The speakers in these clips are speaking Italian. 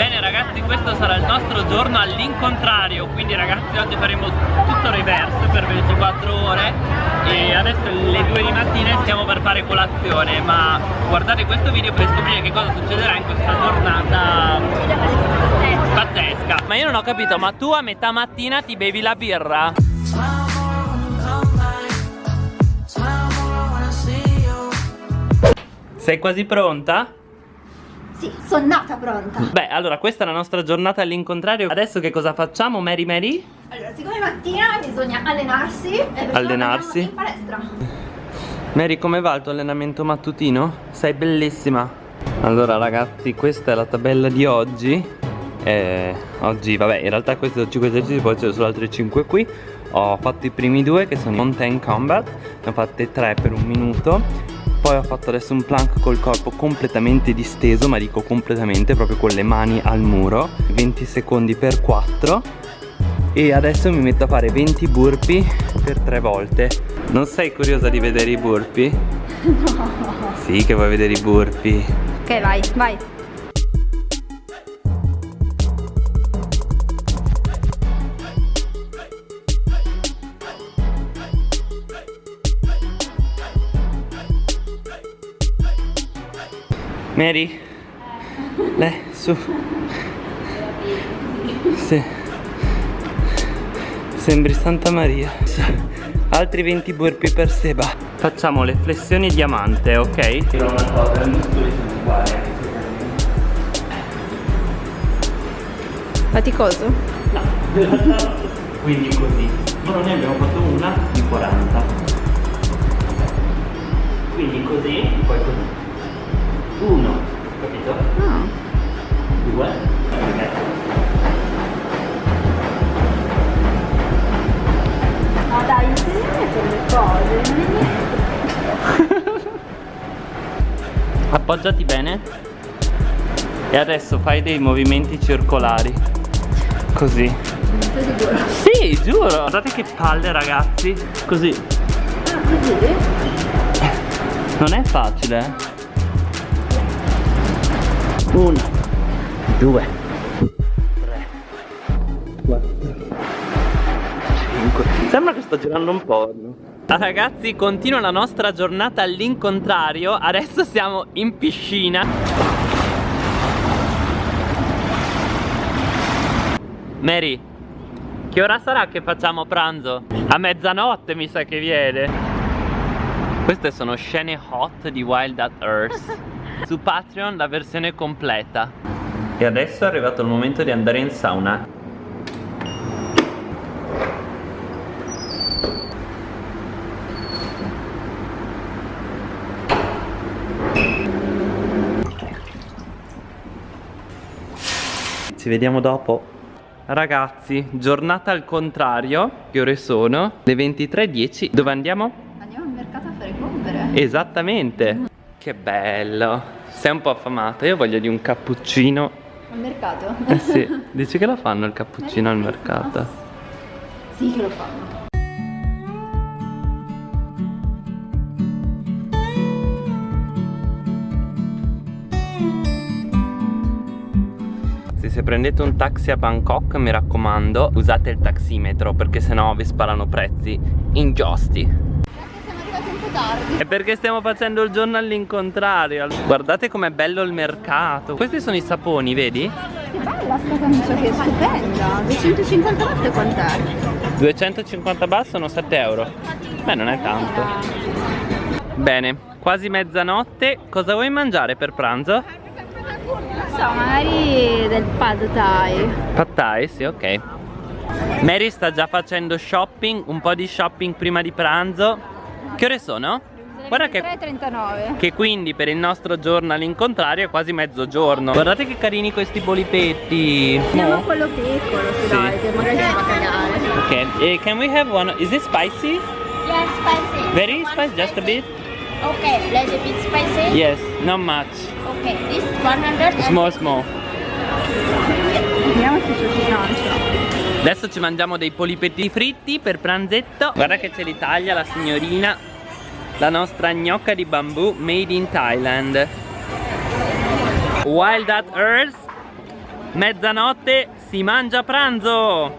Bene ragazzi questo sarà il nostro giorno all'incontrario Quindi ragazzi oggi faremo tutto reverse per 24 ore E adesso le 2 di mattina stiamo per fare colazione Ma guardate questo video per scoprire che cosa succederà in questa giornata pazzesca Ma io non ho capito ma tu a metà mattina ti bevi la birra? Sei quasi pronta? Sì, sono nata pronta. Beh, allora questa è la nostra giornata all'incontrario. Adesso che cosa facciamo, Mary Mary? Allora, siccome mattina bisogna allenarsi e Allenarsi? in palestra. Mary, come va il tuo allenamento mattutino? Sei bellissima. Allora, ragazzi, questa è la tabella di oggi. Eh, oggi, vabbè, in realtà questi sono 5 esercizi, poi ci sono solo altri 5 qui. Ho fatto i primi due che sono i Mountain Combat, ne ho fatte 3 per un minuto poi ho fatto adesso un plank col corpo completamente disteso ma dico completamente proprio con le mani al muro. 20 secondi per 4 e adesso mi metto a fare 20 burpee per 3 volte. Non sei curiosa di vedere i burpee? No. Sì che vuoi vedere i burpee. Ok vai, vai Mary? Lei, su. Sì. Sembri Santa Maria. Altri 20 burpee per Seba. Facciamo le flessioni diamante, ok? Tiro una cosa, il muscolo sono uguali. Faticoso? No. Quindi così. Ma noi ne abbiamo fatto una di 40. Quindi così, poi così. Uno, capito? No. Due, ok. Ma dai, insegnami quelle cose, non è niente. Appoggiati bene. E adesso fai dei movimenti circolari. Così? Sì, giuro. Guardate che palle ragazzi. Così. Ah, così? Non è facile eh Uno. Due. Tre. Quattro Cinque Sembra che sto girando un porno. Ah, ragazzi, continua la nostra giornata all'incontrario. Adesso siamo in piscina. Mary Che ora sarà che facciamo pranzo? A mezzanotte mi sa che viene. Queste sono scene hot di Wild at Earth Su Patreon la versione completa. E adesso è arrivato il momento di andare in sauna. Ci vediamo dopo. Ragazzi, giornata al contrario Che ore sono? Le 23.10 Dove andiamo? Andiamo al mercato a fare compere. Esattamente Che bello. Sei un po' affamata. Io voglio di un cappuccino. Al mercato? Eh sì. Dici che lo fanno il cappuccino al mercato? Sì che lo fanno. Se prendete un taxi a Bangkok mi raccomando Usate il taximetro Perché sennò vi sparano prezzi ingiusti Po' tardi. E perché stiamo facendo il giorno all'incontrario? Guardate com'è bello il mercato. Questi sono i saponi, vedi? Che bella sta camicia che è stupenda. 250 volte quant'è? 250 baht sono 7 euro. Beh non è tanto. Bene, quasi mezzanotte. Cosa vuoi mangiare per pranzo? Non so, magari del pad thai. Pad thai, sì ok. Mary sta già facendo shopping Un po' di shopping prima di pranzo Che ore sono? Guarda che, 3,39 che quindi per il nostro giorno all'incontrario è quasi mezzogiorno Guardate che carini questi polipetti Andiamo a No? quello piccolo Sì. dai, magari andiamo a cagare Ok, eh, can we have one? Is it spicy? Yes, spicy. Very spicy, just a bit? Okay, little bit spicy. Yes, not much Okay, this 100 and Small small Vediamo se c'è bilancia Adesso ci mangiamo dei polipetti fritti per pranzetto Guarda che c'è l'Italia, la signorina La nostra gnocca di bambù made in Thailand Wild at Earth Mezzanotte si mangia pranzo.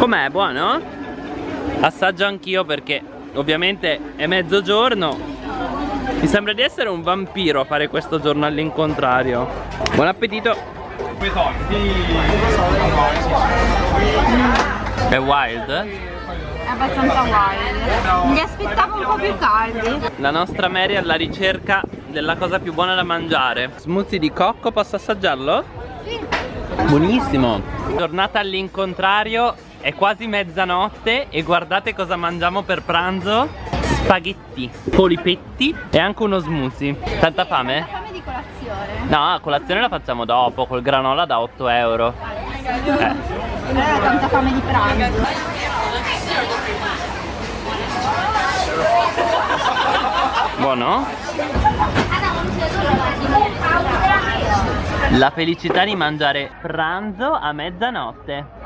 Com'è? Buono? Assaggio anch'io perché ovviamente è mezzogiorno. Mi sembra di essere un vampiro a fare questo giorno all'incontrario. Buon appetito! È wild? È abbastanza wild. Mi aspettavo un po' più caldi. La nostra Mary è alla ricerca della cosa più buona da mangiare. Smoothie di cocco, posso assaggiarlo? Sì. Buonissimo. Giornata all'incontrario, è quasi mezzanotte e guardate cosa mangiamo per pranzo. Spaghetti, polipetti e anche uno smoothie. Tanta fame? Fame di colazione. No, a colazione la facciamo dopo, col granola da 8 euro. Eh. Allora tanta fame di pranzo. Buono? La felicità di mangiare pranzo a mezzanotte.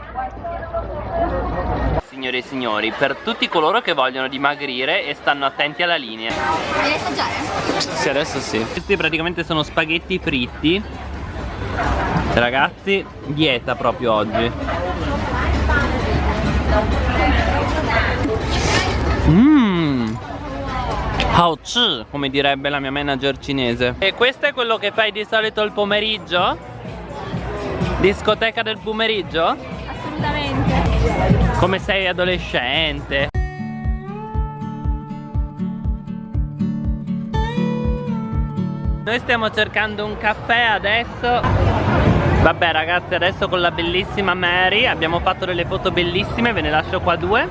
Signore e signori, per tutti coloro che vogliono dimagrire e stanno attenti alla linea. Vuoi assaggiare? Sì, adesso sì. Questi praticamente sono spaghetti fritti. Ragazzi, dieta proprio oggi. Mmm. Haochi, come direbbe la mia manager cinese. E questo è quello che fai di solito il pomeriggio? Discoteca del pomeriggio? Come sei adolescente? Noi stiamo cercando un caffè adesso Vabbè ragazzi adesso con la bellissima Mary Abbiamo fatto delle foto bellissime Ve ne lascio qua due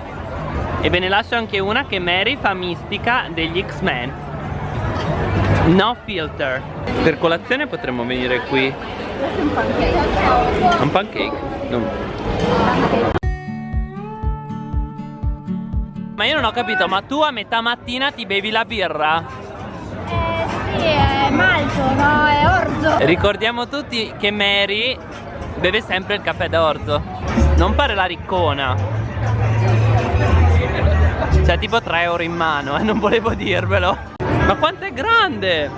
E ve ne lascio anche una che Mary fa mistica degli X-Men No filter Per colazione potremmo venire qui un pancake. Un pancake? No. Ma io non ho capito, ma tu a metà mattina ti bevi la birra? Eh sì, è malto, no? È orzo. Ricordiamo tutti che Mary beve sempre il caffè d'orzo Non fare la riccona Cioè tipo 3 euro in mano, eh, non volevo dirvelo Ma quanto è grande!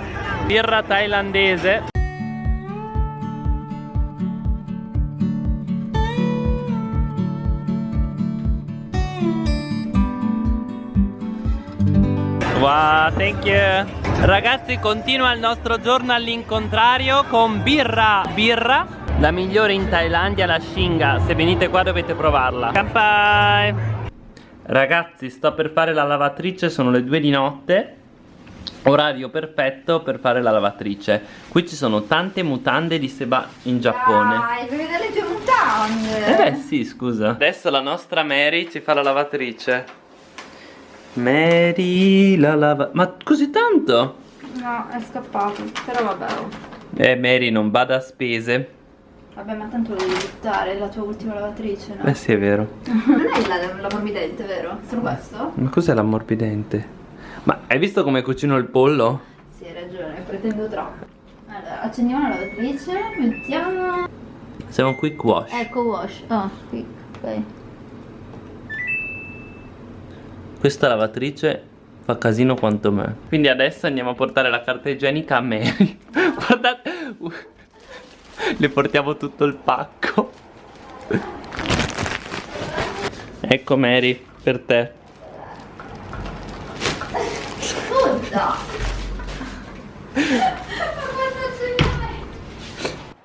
Birra thailandese Wow, thank you. Ragazzi continua il nostro giorno all'incontrario con birra Birra, la migliore in Thailandia, la Shinga Se venite qua dovete provarla. Kampai Ragazzi sto per fare la lavatrice, sono le 2 di notte. Orario perfetto per fare la lavatrice. Qui ci sono tante mutande di Seba in Giappone. Dai, devi vedere le tue mutande. eh sì, scusa. Adesso la nostra Mary ci fa la lavatrice. Mary la lava... Ma così tanto? No, è scappato. Però vabbè. oh. Eh, Mary non bada a spese. Vabbè, ma tanto lo devi buttare, è la tua ultima lavatrice, no? Eh sì, è vero. Non è la, la morbidente, vero? Solo questo? Ma cos'è l'ammorbidente? Ma hai visto come cucino il pollo? Sì, hai ragione, pretendo troppo. Allora, accendiamo la lavatrice, mettiamo... Siamo qui wash. Ecco wash. Ah, qui, ok. Questa lavatrice fa casino quanto me. Quindi adesso andiamo a portare la carta igienica a Mary. Guardate. Le portiamo tutto il pacco. Ecco Mary, per te. Scusa!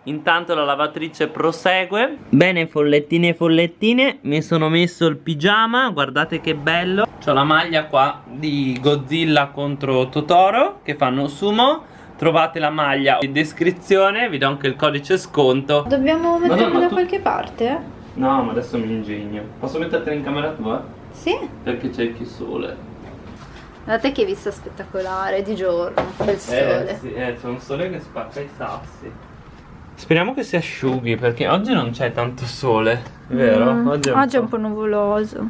Intanto la lavatrice prosegue Bene follettine e follettine Mi sono messo il pigiama Guardate che bello Ho la maglia qua di Godzilla contro Totoro Che fanno sumo Trovate la maglia in descrizione Vi do anche il codice sconto Dobbiamo metterla da tu- qualche parte? No ma adesso mi ingegno Posso mettertela in camera tua? Sì? Perché c'è più sole Guardate che vista spettacolare di giorno, bel Eh sole. sì, eh, c'è un sole che spacca i sassi Speriamo che si asciughi perché oggi non c'è tanto sole, vero? Mm, oggi è un, po'. nuvoloso.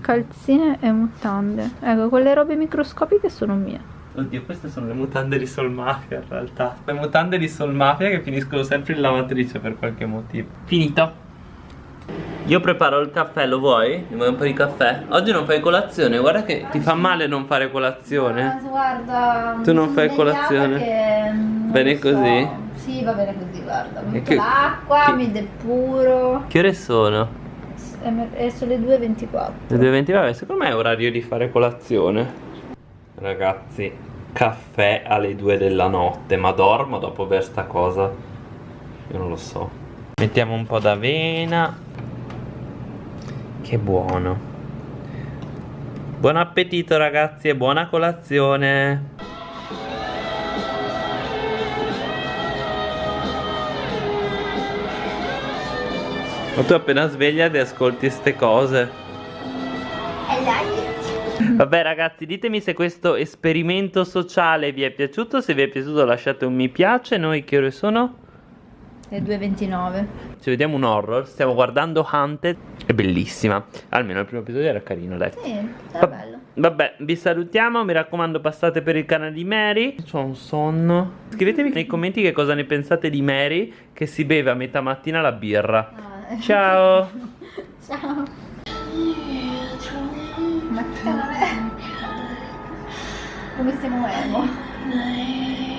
Calzine e mutande. Ecco, quelle robe microscopiche sono mie. Oddio, queste sono le mutande di Sol Mafia in realtà. Le mutande di Sol Mafia che finiscono sempre in lavatrice per qualche motivo. Finito. Io preparo il caffè, lo vuoi? Mi vuoi un po' di caffè? Oggi non fai colazione, guarda che ti fa male non fare colazione. guarda, Tu non fai colazione? Bene lo so. così? Sì, va bene così, guarda. Metto che- l'acqua, mi depuro. Che ore sono? E sono le 2.24. Le 2.20, vabbè, secondo me è orario di fare colazione. Ragazzi, caffè alle 2 della notte, ma dormo dopo aver sta cosa? Io non lo so. Mettiamo un po' d'avena. Che buono. Buon appetito ragazzi e buona colazione. Ma tu appena sveglia ti ascolti ste cose. Vabbè ragazzi ditemi se questo esperimento sociale vi è piaciuto. Se vi è piaciuto lasciate un mi piace. Noi che ore sono? Le 2.29. Ci vediamo un horror. Stiamo guardando Hunted È bellissima. Almeno il primo episodio era carino dai. Sì, sarà Va- bello. Vabbè vi salutiamo. Mi raccomando passate per il canale di Mary. C'ho un sonno. Scrivetemi nei commenti che cosa ne pensate di Mary Che si beve a metà mattina la birra. Ah, Ciao Ciao. Ma che? Come stiamo muovendo?